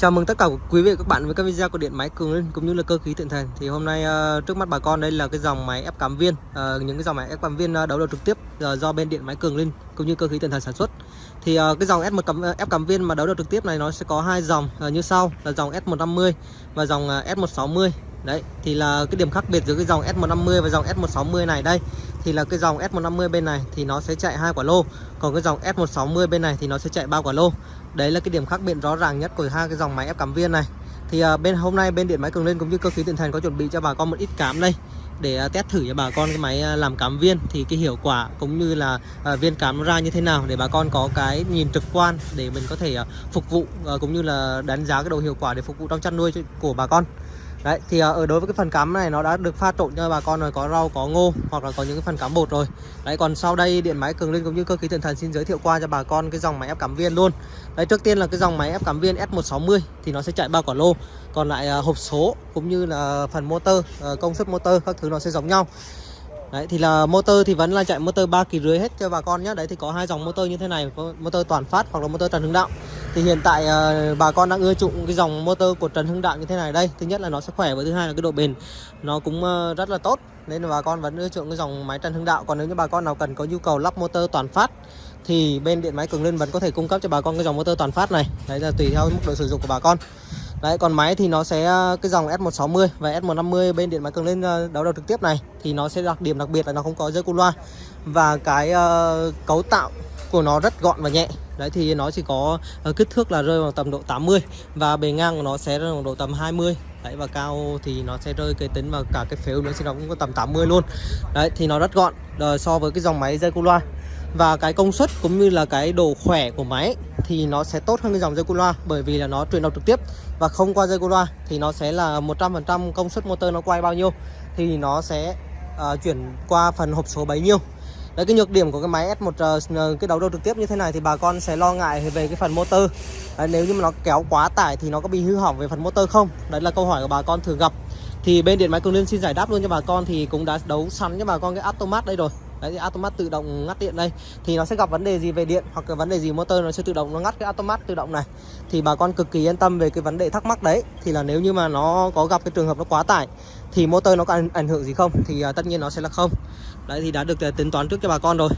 Chào mừng tất cả quý vị và các bạn với các video của điện máy Cường Linh cũng như là cơ khí Thịnh Thần. Thì hôm nay uh, trước mắt bà con đây là cái dòng máy ép cắm viên, uh, những cái dòng máy ép cắm viên uh, đấu đầu trực tiếp uh, do bên điện máy Cường Linh cũng như cơ khí Thịnh Thần sản xuất. Thì uh, cái dòng S1 cắm ép cắm viên mà đấu đầu trực tiếp này nó sẽ có hai dòng uh, như sau là dòng S150 và dòng uh, S160. Đấy, thì là cái điểm khác biệt giữa cái dòng S150 và dòng S160 này đây thì là cái dòng S150 bên này thì nó sẽ chạy hai quả lô, còn cái dòng S160 bên này thì nó sẽ chạy ba quả lô. Đấy là cái điểm khác biệt rõ ràng nhất của hai cái dòng máy ép cắm viên này. Thì uh, bên hôm nay bên điện máy Cường Lên cũng như cơ khí tiện Thành có chuẩn bị cho bà con một ít cám đây để uh, test thử cho bà con cái máy uh, làm cám viên thì cái hiệu quả cũng như là uh, viên cám nó ra như thế nào để bà con có cái nhìn trực quan để mình có thể uh, phục vụ uh, cũng như là đánh giá cái độ hiệu quả để phục vụ trong chăn nuôi của bà con. Đấy thì ở đối với cái phần cắm này nó đã được pha trộn cho bà con rồi có rau có ngô hoặc là có những cái phần cắm bột rồi. Đấy còn sau đây điện máy Cường Linh cũng như cơ khí Thiện Thần xin giới thiệu qua cho bà con cái dòng máy ép cắm viên luôn. Đấy trước tiên là cái dòng máy ép cắm viên S160 thì nó sẽ chạy ba quả lô. Còn lại uh, hộp số cũng như là phần motor, uh, công suất motor các thứ nó sẽ giống nhau. Đấy thì là motor thì vẫn là chạy motor ba kỳ rưỡi hết cho bà con nhé. Đấy thì có hai dòng motor như thế này, motor toàn phát hoặc là motor Trần Hưng Đạo. Thì hiện tại uh, bà con đang ưa chuộng cái dòng motor của Trần Hưng Đạo như thế này đây. Thứ nhất là nó sẽ khỏe và thứ hai là cái độ bền nó cũng uh, rất là tốt. Nên là bà con vẫn ưa chuộng cái dòng máy Trần Hưng Đạo. Còn nếu như bà con nào cần có nhu cầu lắp motor toàn phát thì bên điện máy Cường Linh vẫn có thể cung cấp cho bà con cái dòng motor toàn phát này. Đấy là tùy theo mức độ sử dụng của bà con. Đấy còn máy thì nó sẽ ờ, cái dòng S160 và S150 bên điện máy cường lên đấu đầu trực tiếp này thì nó sẽ đặc điểm đặc biệt là nó không có dây cu loa và cái uh, cấu tạo của nó rất gọn và nhẹ. Đấy thì nó chỉ có uh, kích thước là rơi vào tầm độ 80 và bề ngang của nó sẽ rơi vào độ tầm 20. Đấy và cao thì nó sẽ rơi cái tính vào cả cái phếu nữa thì nó cũng có tầm 80 luôn. Đấy thì nó rất gọn ờ, so với cái dòng máy dây cu loa và cái công suất cũng như là cái độ khỏe của máy thì nó sẽ tốt hơn cái dòng dây cu loa bởi vì là nó truyền động trực tiếp và không qua dây cu loa thì nó sẽ là 100% công suất motor nó quay bao nhiêu thì nó sẽ uh, chuyển qua phần hộp số bấy nhiêu Đấy cái nhược điểm của cái máy S1 ờ, cái đấu đầu trực tiếp như thế này thì bà con sẽ lo ngại về cái phần motor. Đấy, nếu như mà nó kéo quá tải thì nó có bị hư hỏng về phần motor không? Đấy là câu hỏi của bà con thường gặp. Thì bên điện máy Cường Liên xin giải đáp luôn cho bà con thì cũng đã đấu sẵn cho bà con cái automat đây rồi. Đấy thì automat tự động ngắt điện đây. Thì nó sẽ gặp vấn đề gì về điện hoặc là vấn đề gì motor nó sẽ tự động nó ngắt cái automat tự động này. Thì bà con cực kỳ yên tâm về cái vấn đề thắc mắc đấy. Thì là nếu như mà nó có gặp cái trường hợp nó quá tải Thì motor nó có ảnh hưởng gì không? Thì uh, tất nhiên nó sẽ là không. Đấy thì đã được uh, tính toán trước cho bà con rồi.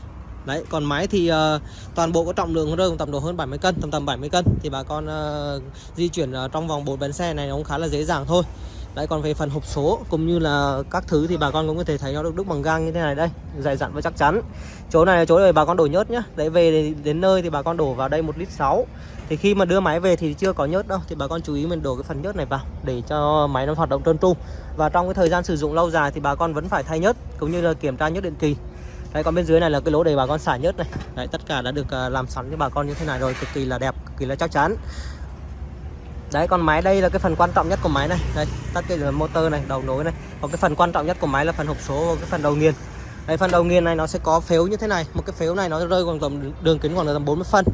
Đấy, còn máy thì uh, toàn bộ có trọng lượng rơi tầm độ hơn 70 cân, tầm tầm 70 cân. Thì bà con uh, di chuyển uh, trong vòng bốn bánh xe này nó cũng khá là dễ dàng thôi. Đấy còn về phần hộp số cũng như là các thứ thì bà con cũng có thể thấy nó được đúc bằng gang như thế này đây Dày dặn và chắc chắn. Chỗ này là chỗ để bà con đổ nhớt nhá. Đấy về đến nơi thì bà con đổ vào đây 1 lít 6 Thì khi mà đưa máy về thì chưa có nhớt đâu Thì bà con chú ý mình đổ cái phần nhớt này vào Để cho máy nó hoạt động trơn tru. Và trong cái thời gian sử dụng lâu dài thì bà con vẫn phải thay nhớt Cũng như là kiểm tra nhớt định kỳ. Đấy còn bên dưới này là cái lỗ để bà con xả nhớt này. Đấy tất cả đã được à, làm sẵn cho bà con như thế này rồi Cực kỳ là đẹp, cực kỳ là chắc chắn. Đấy còn máy đây là cái phần quan trọng nhất của máy này. Đây tắt cái motor này đầu nối này. Còn cái phần quan trọng nhất của máy là phần hộp số và cái phần đầu nghiền. Đây phần đầu nghiền này nó sẽ có phếu như thế này. Một cái phếu này nó rơi khoảng tầm đường kính khoảng tầm 40 phân.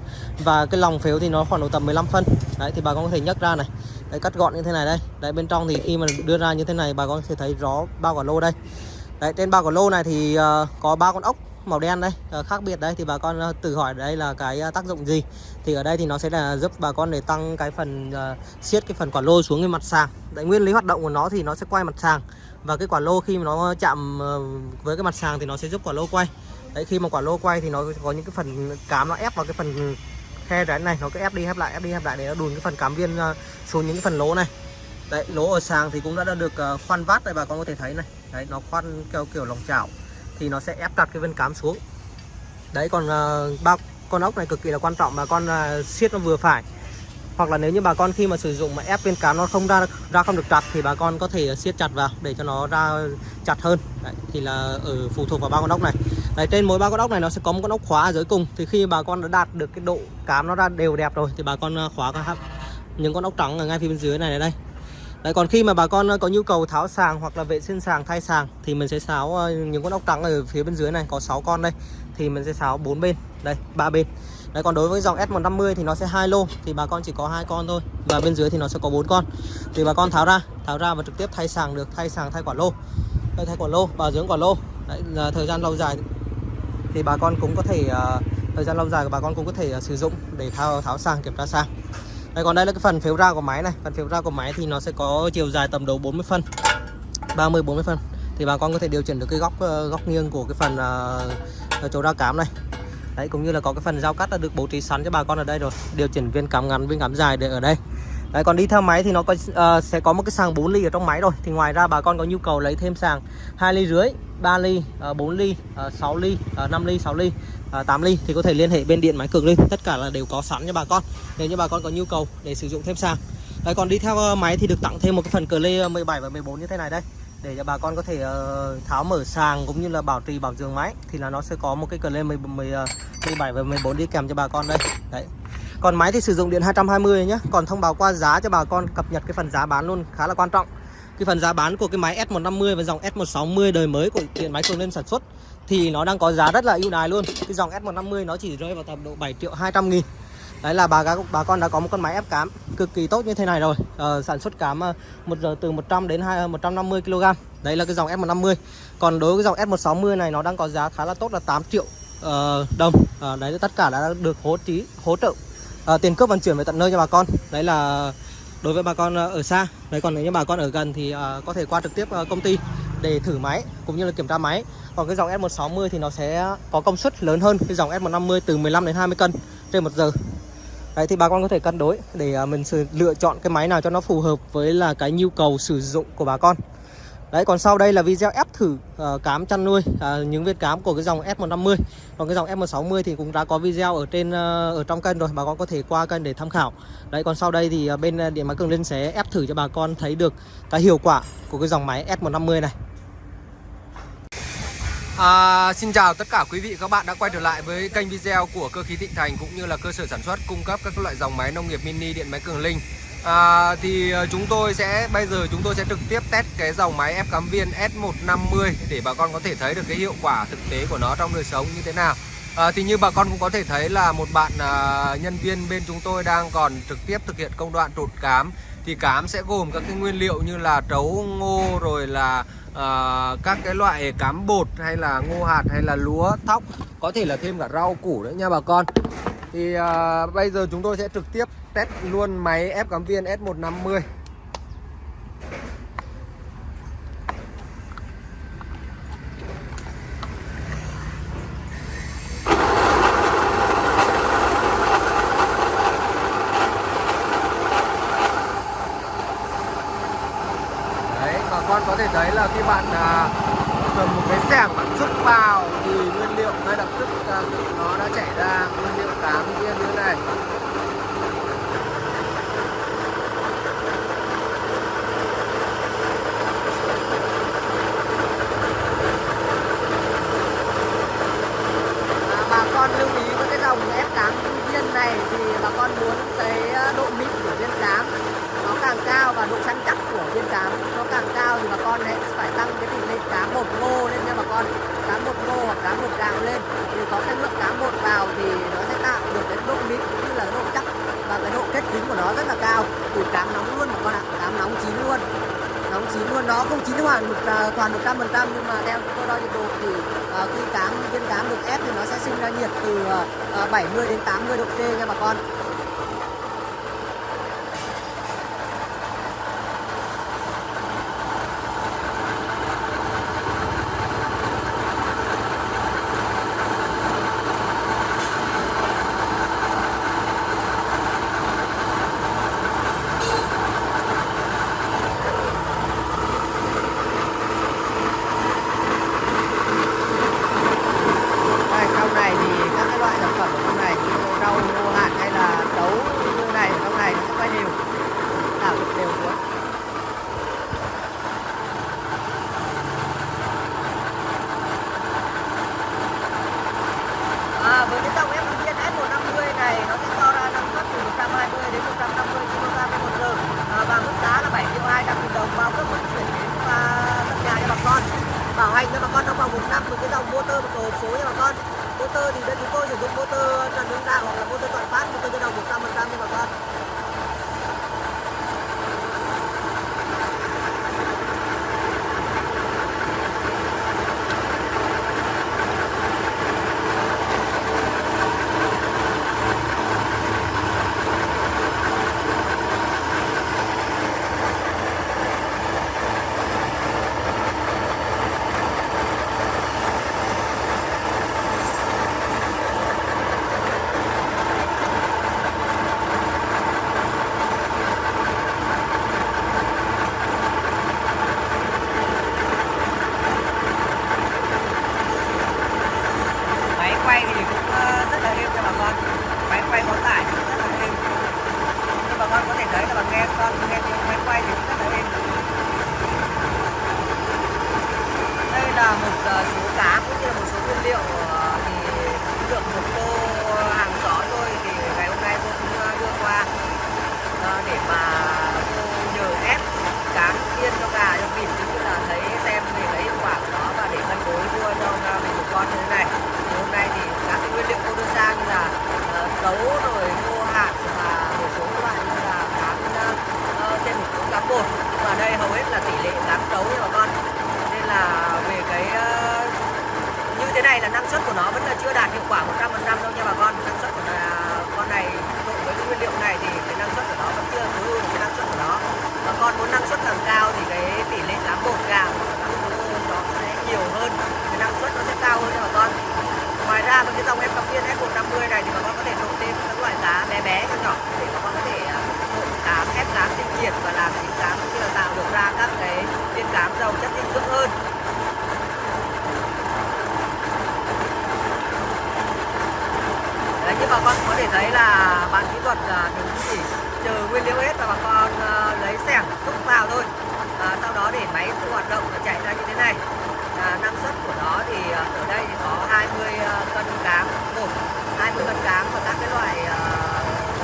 Và cái lòng phếu thì nó khoảng độ tầm 15 phân. Đấy thì bà con có thể nhấc ra này. Đấy cắt gọn như thế này đây. Đấy bên trong thì khi mà đưa ra như thế này bà con sẽ thấy rõ bao quả lô đây. Đấy trên bao quả lô này thì uh, có ba con ốc màu đen đây ờ, khác biệt đây thì bà con ờ, tự hỏi đây là cái ờ, tác dụng gì. Thì ở đây thì nó sẽ là giúp bà con để tăng cái phần uh, siết cái phần quả lô xuống cái mặt sàng. Tại nguyên lý hoạt động của nó thì nó sẽ quay mặt sàng. Và cái quả lô khi mà nó chạm với cái mặt sàng thì nó sẽ giúp quả lô quay. Đấy khi mà quả lô quay thì nó có những cái phần cám nó ép vào cái phần khe rãnh này nó cứ ép đi ép lại ép đi ép lại để nó đùn cái phần cám viên xuống những cái phần lỗ này. Đấy lỗ ở sàng thì cũng đã, được khoan vát đây bà con có thể thấy này. Đấy nó khoan kiểu kiểu lòng chảo thì nó sẽ ép chặt cái vân cám xuống. Đấy còn uh, ba con ốc này cực kỳ là quan trọng bà con uh, siết nó vừa phải. Hoặc là nếu như bà con khi mà sử dụng mà ép bên cám nó không ra ra không được chặt thì bà con có thể siết chặt vào để cho nó ra chặt hơn. Đấy, thì là ở phụ thuộc vào ba con ốc này. Đấy trên mỗi ba con ốc này nó sẽ có một con ốc khóa ở dưới cùng. Thì khi bà con đã đạt được cái độ cám nó ra đều đẹp rồi thì bà con ờ, khóa các những con ốc trắng ở ngay phía bên dưới này, này đây. Đấy, còn khi mà bà con ờ, có nhu cầu tháo sàng hoặc là vệ sinh sàng thay sàng thì mình sẽ sáo ờ, những con ốc trắng ở phía bên dưới này. Có 6 con đây thì mình sẽ sáo bốn bên. Đây ba bên. Đấy còn đối với dòng S150 thì nó sẽ hai lô thì bà con chỉ có hai con thôi. Và bên dưới thì nó sẽ có bốn con. Thì bà con tháo ra tháo ra và trực tiếp thay sàng được thay sàng thay quả lô. Đây thay quả lô bảo dưỡng quả lô. Đấy là thời gian lâu dài. Thì bà con cũng có thể uh, thời gian lâu dài của bà con cũng có thể uh, sử dụng để tháo tháo sàng kiểm tra sàng đây còn đây là cái phần phếu ra của máy này. Phần phếu ra của máy thì nó sẽ có chiều dài tầm đầu 40 phân 30 40 phân. Thì bà con có thể điều chỉnh được cái góc ờ, góc nghiêng của cái phần uh, chỗ ra cám này. Đấy cũng như là có cái phần dao cắt đã được bố trí sẵn cho bà con ở đây rồi. Điều chỉnh viên cắm ngắn viên cắm dài để ở đây. Đấy, còn đi theo máy thì nó có uh, sẽ có một cái sàng 4 ly ở trong máy rồi. Thì ngoài ra bà con có nhu cầu lấy thêm sàng 2 ly rưỡi 3 ly ờ, uh, 4 ly ờ, uh, 6 ly uh, 5 ly 6 ly uh, 8 ly thì có thể liên hệ bên điện máy cường lên. Tất cả là đều có sẵn cho bà con. Nếu như bà con có nhu cầu để sử dụng thêm sàng. Đấy, còn đi theo máy thì được tặng thêm một cái phần cờ lê 17 và 14 như thế này đây. Để cho bà con có thể uh, tháo mở sàng cũng như là bảo trì bảo dưỡng máy thì là nó sẽ có một cái cờ lê 17 và 14 đi kèm cho bà con đây. Đấy còn máy thì sử dụng điện 220 nhé Còn thông báo qua giá cho bà con cập nhật cái phần giá bán luôn khá là quan trọng. Cái phần giá bán của cái máy S150 và dòng S160 đời mới của điện máy cường lên sản xuất Thì nó đang có giá rất là ưu đãi luôn. Cái dòng S150 nó chỉ rơi vào tầm độ 7 triệu 200 nghìn. Đấy là bà, bà con đã có một con máy ép cám cực kỳ tốt như thế này rồi. Ờ, Sản xuất cám ờ, một giờ từ 100 đến 2, 150 kg Đấy là cái dòng S150 Còn đối với dòng S160 này nó đang có giá khá là tốt là 8 triệu uh, đồng. Uh, Đấy tất cả đã được hỗ trí hỗ trợ à, tiền cước vận chuyển về tận nơi cho bà con. Đấy là đối với bà con ờ, ở xa. Đấy còn nếu như bà con ở gần thì à, có thể qua trực tiếp ờ, công ty để thử máy cũng như là kiểm tra máy. Còn cái dòng S160 thì nó sẽ có công suất lớn hơn cái dòng S150 từ 15 đến 20 cân trên một giờ. Đấy thì bà con có thể cân đối để mình lựa chọn cái máy nào cho nó phù hợp với là cái nhu cầu sử dụng của bà con. Đấy còn sau đây là video ép thử uh, cám chăn nuôi uh, những viên cám của cái dòng S150 Còn cái dòng S160 thì cũng đã có video ở trên uh, ở trong kênh rồi bà con có thể qua kênh để tham khảo. Đấy còn sau đây thì uh, bên Điện Máy Cường Linh sẽ ép thử cho bà con thấy được cái hiệu quả của cái dòng máy S150 này. À, xin chào tất cả quý vị các bạn đã quay trở lại với kênh video của cơ khí Thịnh Thành cũng như là cơ sở sản xuất cung cấp các loại dòng máy nông nghiệp mini điện máy Cường Linh à, thì ờ, chúng tôi sẽ bây giờ chúng tôi sẽ trực tiếp test cái dòng máy ép cắm viên S150 để bà con có thể thấy được cái hiệu quả thực tế của nó trong đời sống như thế nào. À, thì như bà con cũng có thể thấy là một bạn à, nhân viên bên chúng tôi đang còn trực tiếp thực hiện công đoạn trộn cám. Thì cám sẽ gồm các cái nguyên liệu như là trấu ngô rồi là à, các cái loại cám bột hay là ngô hạt hay là lúa thóc có thể là thêm cả rau củ nữa nha bà con thì à, bây giờ chúng tôi sẽ trực tiếp test luôn máy ép cắm viên S150 Đấy, bà con có thể thấy là khi bạn à, cầm một cái xẻng bạn rút vào thì nguyên liệu ngay lập tức à, nó đã chảy ra nguyên liệu tám viên như thế này con lưu ý với cái dòng ép cám viên này thì bà con muốn cái ờ, độ mịn của viên cám nó càng cao và độ săn chắc của viên cám nó càng cao thì bà con hãy phải tăng cái tỷ lệ cám bột ngô lên nha bà con cám bột ngô hoặc cám bột gạo lên thì có cái lượng cám bột vào thì nó sẽ tạo được cái độ mịn cũng như là độ chắc và cái độ kết dính của nó rất là cao từ cám nóng luôn bà con ạ cám nóng chín luôn nóng chín luôn nó không chín hoàn một uh, toàn 100 phần trăm nhưng mà theo chúng tôi đo nhiệt độ thì uh, khi cám viên cám được ép thì nó sẽ sinh ra nhiệt từ ờ, ờ, uh, 70 đến 80 độ C nha bà con với cái dòng ép viên S150 này nó sẽ cho ra năng suất từ 120 đến 150 kg trên một giờ à, và mức giá là 7 triệu 200 nghìn đồng bao cấp vận chuyển đến à, tận nhà cho bà con bảo hành cho bà con trong vòng một năm một cái dòng motor một tổ số nha bà con. Motor thì bên chúng tôi sử dụng motor trần hướng đạo hoặc là motor toàn phát, motor cho đồng một trăm nghe con, nghe tiếng máy quay thì rất là êm đây là một ờ, số cá cũng như là một số nguyên liệu ờ, nguyên liệu hết và bà con ờ, lấy xẻng xúc vào thôi. À, sau đó để máy tự hoạt động và chạy ra như thế này à, năng suất của nó thì à, ở đây thì có 20 à, cân cám bột 20 cân cám và các cái loại à,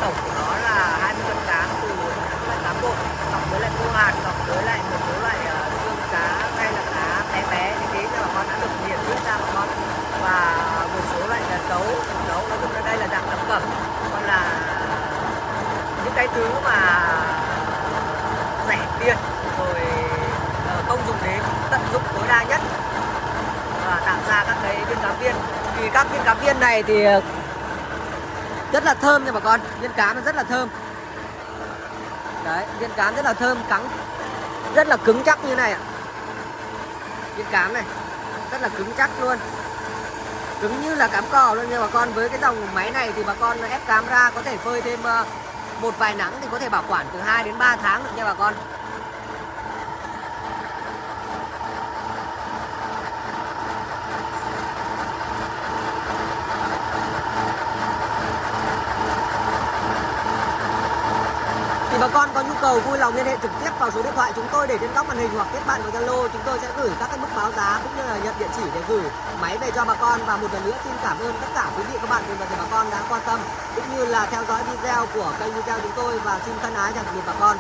tổng của nó là 20 cân cám từ các loại cám bột cộng với lại khô hạt cộng với lại một số loại à, xương cá hay là cá bé bé như thế cho bà con đã được nghiền nước ra bà con và một số loại là nấu nấu nói chung là đây là dạng thập cẩm còn là những cái thứ mà rẻ tiền rồi ờ, công không dùng đến tận dụng tối đa nhất và tạo ra các cái viên cá viên. Thì các viên cá viên này thì ờ, rất là thơm nha bà con, viên cá nó rất là thơm. Đấy, viên cám rất là thơm, cắn, rất là cứng chắc như này ạ. Viên cám này, rất là cứng chắc luôn. Cứng như là cám cò luôn nha bà con, với cái dòng máy này thì bà con ép cám ra có thể phơi thêm ờ, một vài nắng thì có thể bảo quản từ 2 đến 3 tháng được nha bà con thì bà con có nhu cầu vui lòng liên hệ trực tiếp vào số điện thoại chúng tôi để trên góc màn hình hoặc kết bạn vào Zalo. Chúng tôi sẽ gửi các cái mức báo giá cũng như là nhận địa chỉ để gửi máy về cho bà con. Và một lần nữa xin cảm ơn tất cả quý vị, các bạn cùng toàn thể bà con đã quan tâm cũng như là theo dõi video của kênh video chúng tôi. Và xin thân ái chào tạm biệt bà con.